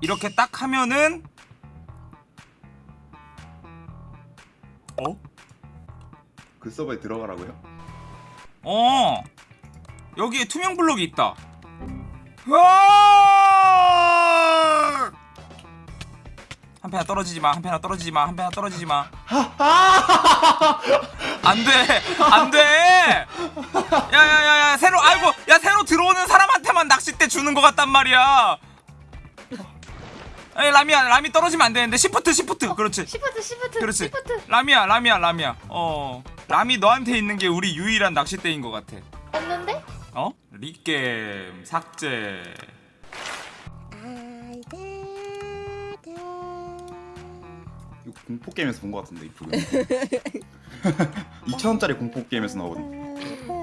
이렇게 딱 하면은 어? 그 서버에 들어가라고요? 어 여기에 투명 블록이 있다! 한 패나 떨어지지 마, 한 패나 떨어지지 마, 한 패나 떨어지지 마. 안 돼, 안 돼. 야야야야, 새로, 아이고, 야 새로 들어오는 사람한테만 낚싯대 주는 것 같단 말이야. 에이 라미야, 라미 떨어지면 안 되는데. Shift, shift, 그렇지. Shift shift 그렇지. Shift 라미야, 라미야, 라미야. 어, 라미 너한테 있는 게 우리 유일한 낚싯대인 것 같아. 없는데? 어? 리겜 삭제. 이거 공포 게임에서 본 것 같은데 이 프로그램 2,000원짜리 공포 게임에서 나오거든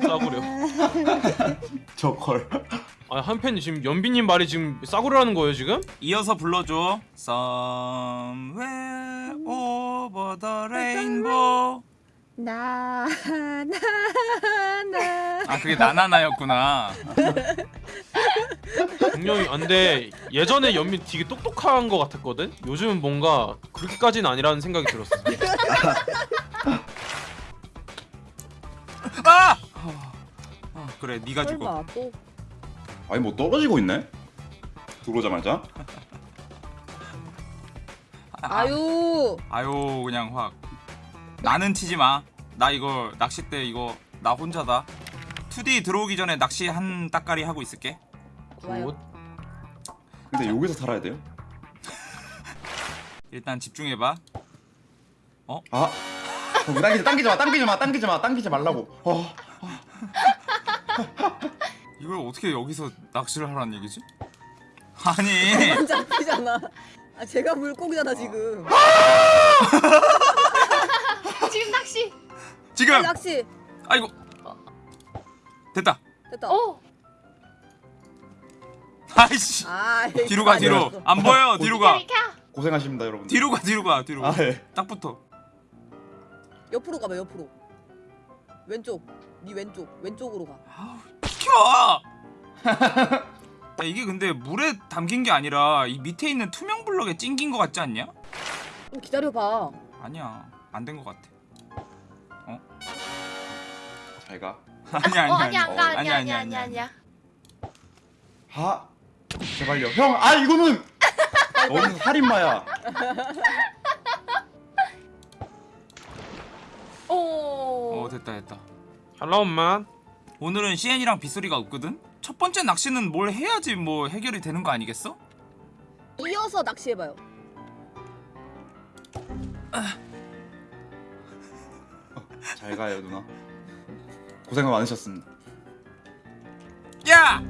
싸구려. 저걸 아 한팬이 지금 연비님 말이 지금 싸구려라는 거예요 지금? 이어서 불러줘. Somewhere over the rainbow. 나, 나, 나. 아 그게 나나나였구나. 분명히 안돼 예전에 연비 되게 똑똑한 거 같았거든. 요즘은 뭔가 그렇게까지는 아니라는 생각이 들었어. 아! 어, 그래 네가 죽어. 설마 또 아니 뭐 떨어지고 있네? 들어오자마자 아, 아유 아유 그냥 확. 나는 치지 마. 나 이거 낚싯대 이거 나 혼자다. 2D 들어오기 전에 낚시 한 따까리 하고 있을게. 좋아요. 근데 여기서 살아야 돼요? 일단 집중해봐. 아 거기 당기지 당기지 마 당기지 마 당기지 마 당기지 말라고 어 이걸 어떻게 여기서 낚시를 하라는 얘기지? 아니 안 잡히잖아. 아 제가 물고기잖아 지금. 지금 낚시 지금 낚시 아이고 됐다. 됐다. 오 아이씨 아 뒤로 가 뒤로 안 보여 뒤로 가 고생하십니다 여러분 뒤로 가 뒤로 가 뒤로 아 예. 딱 붙어 옆으로 가봐 옆으로. 왼쪽. 네 왼쪽 왼쪽으로 가. 비켜! 야, 이게 근데 물에 담긴 게 아니라 이 밑에 있는 투명 블럭에 찡긴 거 같지 않냐? 좀 기다려봐. 아니야 안 된 거 같아. 잘가. 아니야 어 아니야 아니야 안가. 아니야 아니야 아니야 아니야 아 제발요. 형 아 이거는! 어디서 살인마야. 오. 어 됐다 됐다 샬롬만. 오늘은 CN이랑 빗소리가 없거든? 첫 번째 낚시는 뭘 해야지 뭐 해결이 되는 거 아니겠어? 이어서 낚시해봐요. 잘 가요 누나 고생 많으셨습니다 야!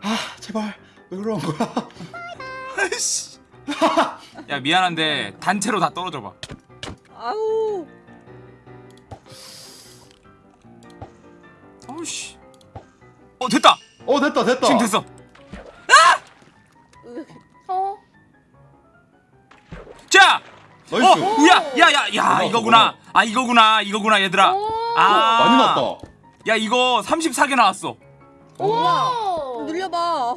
아 제발 왜 그러는 거야 아이씨 야 미안한데 단체로 다 떨어져 봐 아우 어우씨 어 됐다 어 됐다 됐다 지금 됐어 으, 어 자! Nice 어! 우야! 야야야 뭐야, 이거구나 아 이거구나 이거구나 얘들아 오. 아 많이 났다 야 이거 34개 나왔어 오 늘려봐.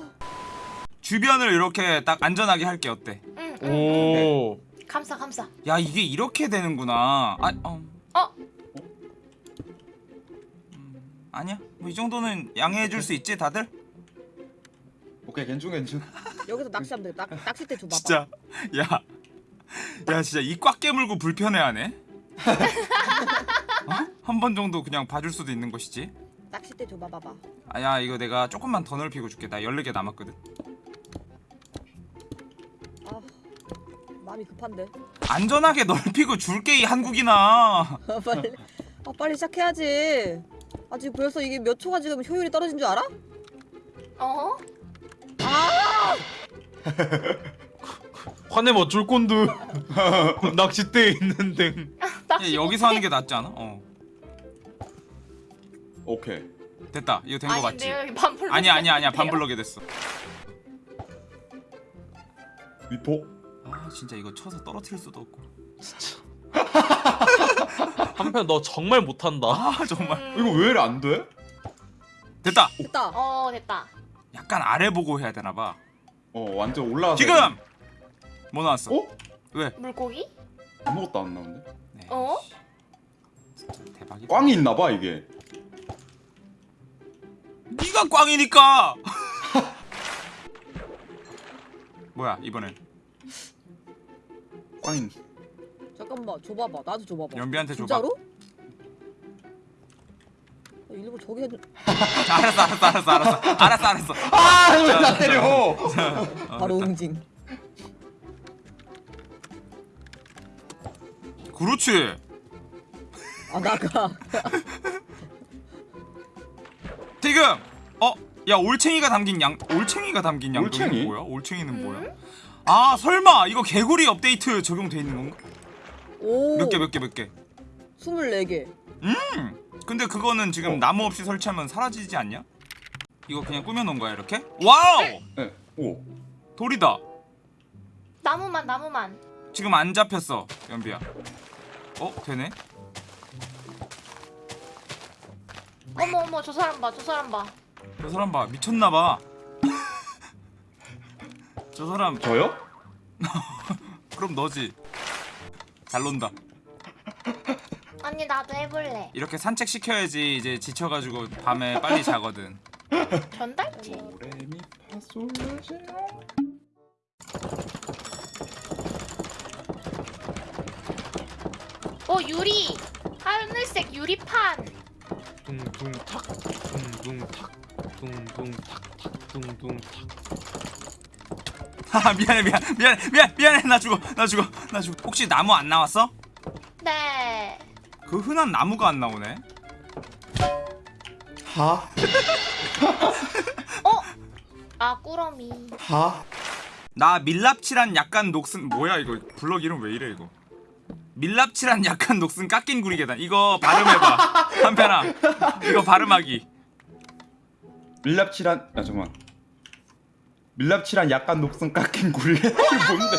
주변을 이렇게 딱 안전하게 할게 어때 응, 응. 오. 감사 감사 야 이게 이렇게 되는구나 아 어. 어? 음, 아니야 뭐 이 정도는 양해해 줄 수 있지 다들? 오케이 괜찮 괜찮 여기서 낚시하면 돼. 낚, 낚싯대 줘봐봐. 진짜 야, 야 진짜 이 꽉 깨물고 불편해하네. 어? 한번 정도 그냥 봐줄 수도 있는 것이지. 낚싯대 줘봐 봐봐. 아야 이거 내가 조금만 더 넓히고 줄게. 나 14개 남았거든. 아 마음이 급한데. 안전하게 넓히고 줄게 이 한국이나. 아, 빨리 아 빨리 시작해야지. 아 지금 벌써 이게 몇 초가 지금 효율이 떨어진 줄 알아? 어? 화내면 어쩔 건데. 낚싯대에 있는데. 낚시 야, 여기서 못해? 하는 게 낫지 않아? 어. 오케이 됐다. 이거 된거 맞지? 여기 반블럭 아니야 아니야 아니야 반블럭이 됐어. 위포 아 진짜 이거 쳐서 떨어뜨릴 수도 없고. 한편 너 정말 못한다. 아 정말. 음. 이거 왜 이래 안 돼? 됐다. 됐다. 어 됐다 약간 아래 보고 해야 되나 봐. 어 완전 올라와서 지금 뭐 나왔어? 어? 왜? 물고기? 아무것도 안 나오는데 네. 어? 대박이다. 꽝이 있나봐 이게 네가 꽝이니까. 뭐야 이번엔 꽝인 잠깐만 줘봐봐 나도 줘봐봐 연비한테 줘봐. 진짜로? 아, 일부러 저기 해도 자, 알았어 알았어 알았어 알았어 알았어 알았어. 아왜 나 때려 어, 바로. 응징 그렇지. 아 나가 지금 어? 야 올챙이가 담긴 양 올챙이가 담긴 양동이 올챙이? 뭐야? 올챙이는 음? 뭐야? 아 설마 이거 개구리 업데이트 적용돼 있는 건가? 오 몇 개 몇 개 몇 개? 24개 음. 근데 그거는 지금 어. 나무 없이 설치하면 사라지지 않냐? 이거 그냥 꾸며놓은 거야 이렇게? Wow! 네 오 돌이다. 나무만 나무만. 지금 안 잡혔어 연비야. 어 되네? 어머 어머 저 사람 봐 저 사람 봐. 저 사람 봐 미쳤나봐. 저 사람 저요? 그럼 너지. 잘 논다. 언니 나도 해볼래. 이렇게 산책 시켜야지 이제 지쳐가지고 밤에 빨리 자거든. 전달지. 어 유리. 하늘색 유리판. 둥둥 탁 둥둥 탁 둥둥 탁탁 둥둥 탁 아 미안해 미안 미안해 미안 미안해 나 죽어 나 죽어 나 죽어. 혹시 나무 안 나왔어? 네. 그 흔한 나무가 안 나오네. 하? 어? 아 꾸러미. 하? 나 밀랍칠한 약간 녹슨 뭐야 이거 블럭 이름 왜 이래 이거 밀랍칠한 약간 녹슨 깎인 구리 계단 이거 발음해봐 한편아 이거 발음하기 밀랍칠한 아 잠깐만 밀랍칠한 약간 녹슨 깎인 굴 이게 뭔데?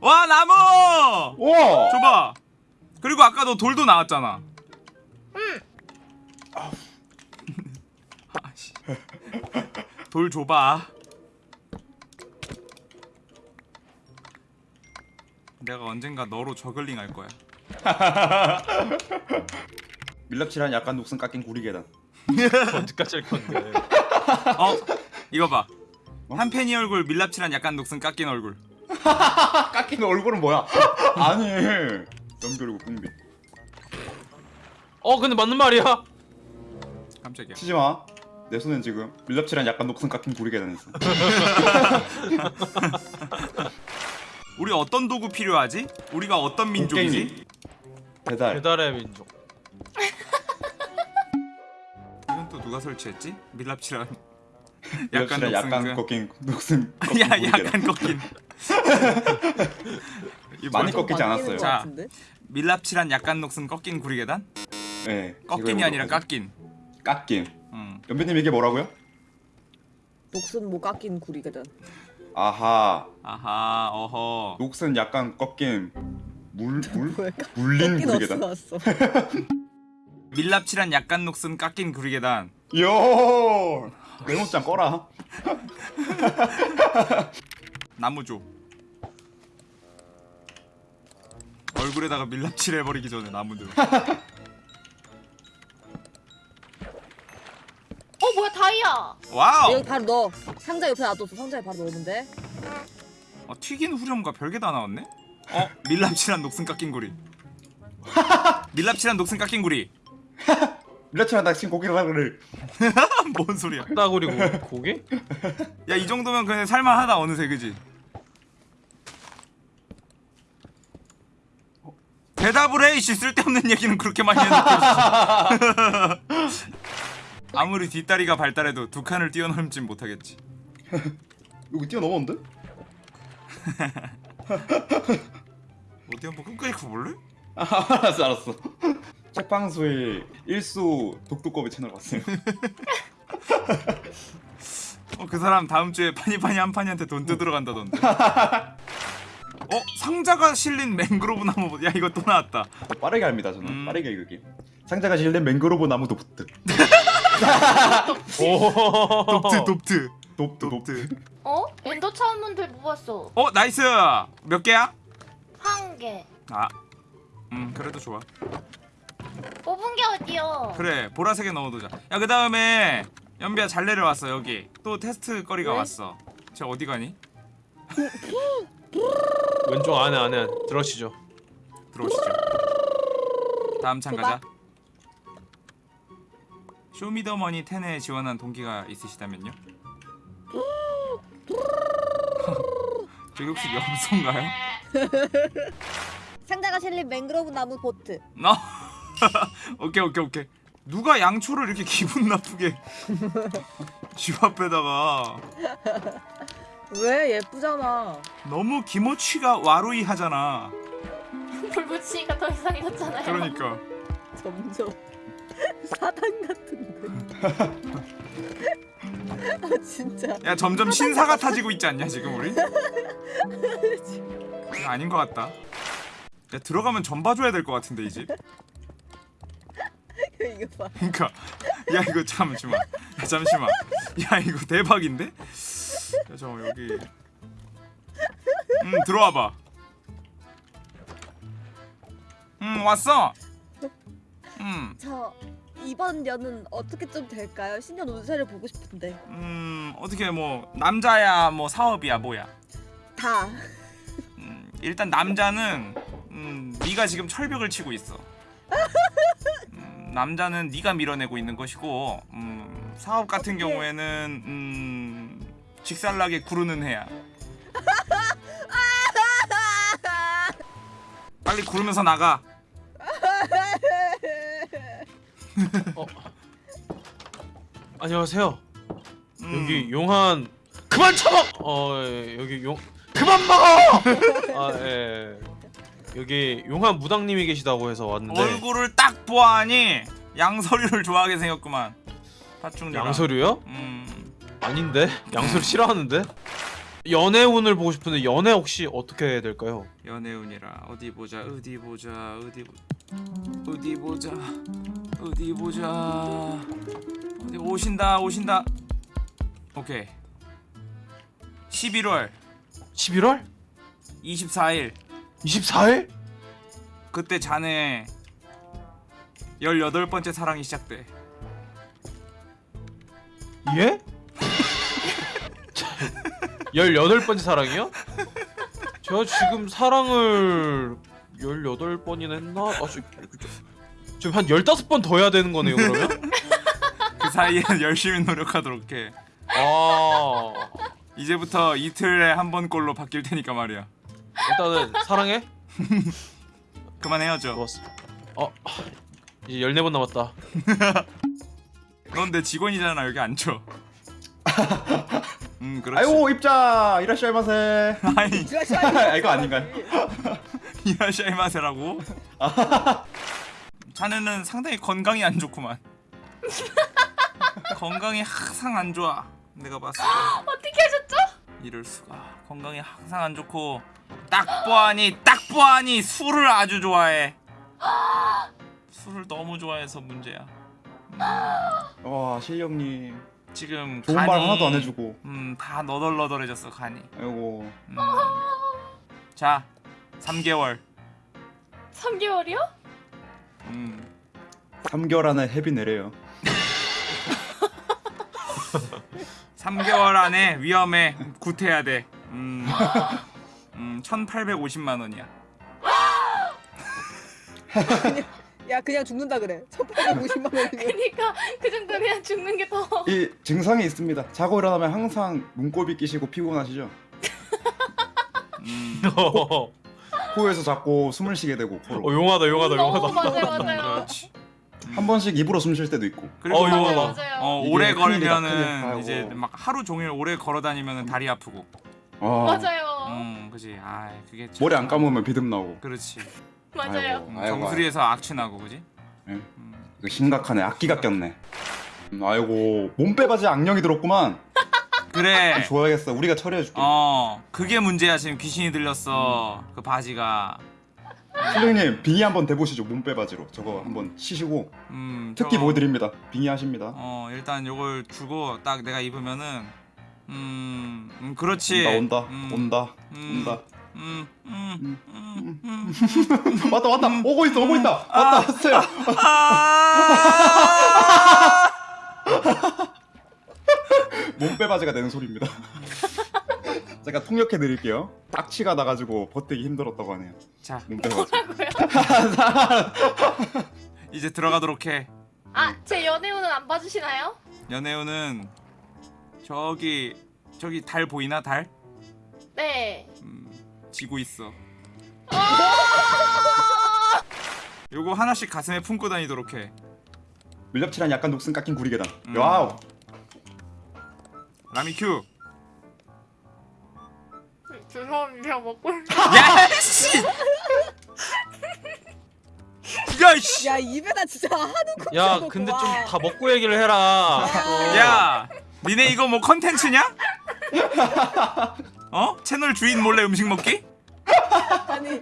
와 나무! 와! 줘봐. 그리고 아까 너 돌도 나왔잖아. 응. 아씨. 돌 줘봐. 내가 언젠가 너로 저글링 할 거야. 밀랍칠한 약간 녹슨 깎인 구리 계단. 언제까지 할 건데? 어 이거 봐. 어? 한 팬이 얼굴 밀랍칠한 약간 녹슨 깎인 얼굴. 아 깎인 얼굴은 뭐야? 아니 연결이고 뿡비. 어 근데 맞는 말이야. 깜짝이야. 치지마. 내 손엔 지금 밀랍칠한 약간 녹슨 깎인 구리 계단 있어. 우리 어떤 도구 필요하지? 우리가 어떤 민족이지? 배달. 배달의 민족. 이건 또 누가 설치했지? 밀랍칠한 약간 약간 녹슨 꺾인 녹슨 야 구리 계단 약간 꺾인 이 많이? 꺾이지 않았어요. 것 자. 밀랍칠한 약간 녹슨 꺾인 구리 계단? 네 꺾인이 아니라 깎인 깎인 응. 연배님 이게 뭐라고요? 녹슨 뭐 깎인 구리 계단 아하 아하 어허 녹슨 약간 꺾인 물, 물? 물린 깎인 구리 어디서 계단 왔어 밀랍칠한 약간 녹슨 깎인 구리 계단 요 메모장 꺼라. 나무 줘 얼굴에다가 밀랍칠 해버리기 전에 나무 들 어 뭐야 다이아. Wow! 여기 바로 넣어. 상자 옆에 놔뒀어. 상자에 바로 넣으면 돼 어, 튀긴 후렴과 별게 다 나왔네? 어? 밀랍칠한 녹슨 깎인 구리. 밀랍칠한 녹슨 깎인 구리 밀라치랑 낚신 고기를 뭔 소리야 따구리 고 고기? 야 이 정도면 그냥 살만하다 어느새 그지? 대답을 해 이씨 쓸데없는 얘기는 그렇게 많이 해놓고 아무리 뒷다리가 발달해도 두 칸을 뛰어넘진 못하겠지 여기 뛰어넘었는데? 어디 한번 끝까지 가볼래? 아, 알았어 알았어 책방수의 일수 독두꺼비 채널 봤어요 어 그 사람 다음 주에 파니파니 한파니한테 돈 뜯으러 간다던데 어? 상자가 실린 맹그로브 나무 야 이거 또 나왔다 빠르게 합니다 저는 음. 빠르게 읽기 상자가 실린 맹그로브 나무 도프트 오 돕트 돕트 높드. 높드. 어? 엔더 차원문들 모았어. 어 나이스. 몇 개야? 한 개. 아. 음 그래도 좋아. 뽑은 게 어디요? 그래 보라색에 넣어두자. 야 그 다음에 연비야 잘 내려왔어 여기. 또 테스트 거리가 왜? 왔어. 쟤 어디 가니? 왼쪽 안에 안에 들어가시죠. 들어오시죠. 다음 창 가자. 쇼미더머니 10에 지원한 동기가 있으시다면요? 저기 혹시 염소인가요? 상자가 실린 맹그로브 나무 보트. 너 오케이 오케이 오케이. 누가 양초를 이렇게 기분 나쁘게 집 앞에다가 왜 예쁘잖아. 너무 기모치가 와루이 하잖아. 불 붙이니까 더 이상해졌잖아요. 그러니까 점점 사단 같은데. 아 진짜. 야 점점 신사 같아지고 있지 않냐 지금 우리? 아닌 것 같다. 야 들어가면 전 봐줘야 될 것 같은데 이 집. 이거 봐. 그러니까 야 이거 잠시만. 야, 잠시만. 야 이거 대박인데? 야 잠깐 여기. 음 들어와 봐. 음 왔어. 음, 저 이번 연은 어떻게 좀 될까요? 신년 운세를 보고 싶은데. 음 어떻게 뭐 남자야 뭐 사업이야 뭐야? 다. 음, 일단 남자는 음, 네가 지금 철벽을 치고 있어. 음, 남자는 네가 밀어내고 있는 것이고 음, 사업 같은 어떡해. 경우에는 음, 직살나게 구르는 해야 빨리 구르면서 나가 안녕하세요. 음, 여기 용한 그만 쳐먹. 어 예, 여기 용 그만 먹어. 아 예. 여기 용한 무당님이 계시다고 해서 왔는데 얼굴을 딱 보아하니 양서류를 좋아하게 생겼구만. 파충류랑 양서류요? 음, 아닌데? 양서류 싫어하는데? 연애운을 보고 싶은데 연애 혹시 어떻게 해야 될까요? 연애운이라. 어디 보자 어디 보자 어디 보 어디 보자 어디 보자. 어디 오신다 오신다. 오케이. 11월. 11월? 24일 24일? 그때 자네 18번째 사랑이 시작돼 예? 18번째 사랑이요? 제가 지금 사랑을 18번이나 했나? 아, 저, 저, 지금 한 15번 더 해야 되는 거네요, 그러면? 그 사이엔 열심히 노력하도록 해 아, 이제부터 이틀에 한 번꼴로 바뀔 테니까 말이야 일단은 사랑해? 그만 헤어져 좋았어. 어, 이제 14번 남았다. 넌 내 직원이잖아 여기 앉혀 음 그렇지 아이고 입자 이라시아이마세. 아니 아, 이거 아닌가요? 이라시아이마세라고? 자네는 상당히 건강이 안 좋구만. 건강이 항상 안 좋아. 내가 봤을 때 어떻게 하셨죠? 이럴 수가. 건강이 항상 안 좋고 딱 보아니 딱 보아니 술을 아주 좋아해. 술을 너무 좋아해서 문제야. 와 실령님 지금 좋은 간이 말 하나도 안 해주고. 음다 너덜너덜해졌어 간이. 아이고 음. 자 3개월. 3개월이요? 음 3개월 안에 헤비 내려요. 3개월 안에 위험해 구태야 돼. 음, 음 1,850만 원이야. 야 그냥 죽는다 그래. 1850만 원이면. 그니까 그 정도면 그냥 죽는 게 더. 이 증상이 있습니다. 자고 일어나면 항상 눈곱이 끼시고 피곤하시죠? 음, 어, 코에서 자꾸 숨을 쉬게 되고 코로 용하다, 용하다, 어, 용하다. 맞아요, 맞아요. 그렇지. 한 번씩 입으로 숨 쉴 때도 있고. 그리고 어, 이거 맞아요, 봐. 맞아요. 어, 이게 오래 큰일이다, 걸면은 큰일. 이제 아이고. 막 하루 종일 오래 걸어 다니면은 다리 아프고. 아, 맞아요. 음, 그지. 아, 그게 참- 머리 안 감으면 비듬 나오고. 그렇지. 맞아요. 아이고. 음, 정수리에서 악취 나고, 그지? 예. 음. 이거 심각하네. 악기가 꼈네. 음, 아이고 몸빼바지 악령이 들었구만. 그래. 좋아야겠어. 우리가 처리해줄게. 어, 그게 문제야. 지금 귀신이 들렸어. 그 바지가. 실령님 빙의 한번 대보시죠. 몸빼바지로. 저거 한번 치시고 음, 특기 저거- 보여드립니다. 빙의 하십니다. 어 일단 요걸 주고 딱 내가 입으면은 음, 음 그렇지. 온다 온다 음, 온다 음, 온다. 음, 음, 음, 음. 왔다 왔다. 오고 있어 오고 있다. 왔다 왔어요. 아! 몸빼바지가 되는 소리입니다. 제가 통역해 드릴게요. 악취가 나가지고 버티기 힘들었다고 하네요. 자, 몸빼바지. 이제 들어가도록 해. 아, 제 연애운은 안 봐주시나요? 연애운은 저기 저기 달 보이나 달? 네. 음, 지고 있어. 요거 하나씩 가슴에 품고 다니도록 해. 밀랍칠한 약간 녹슨 깎인 구리계단 음. wow 라미 큐. 죄송합니다. 먹고 야 씨. 야 씨. 야 입에다 진짜 한우 야콩 근데 좀 와. 다 먹고 얘기를 해라 어. 야, 니네 이거 뭐 컨텐츠냐? 어? 채널 주인 몰래 음식 먹기? 아니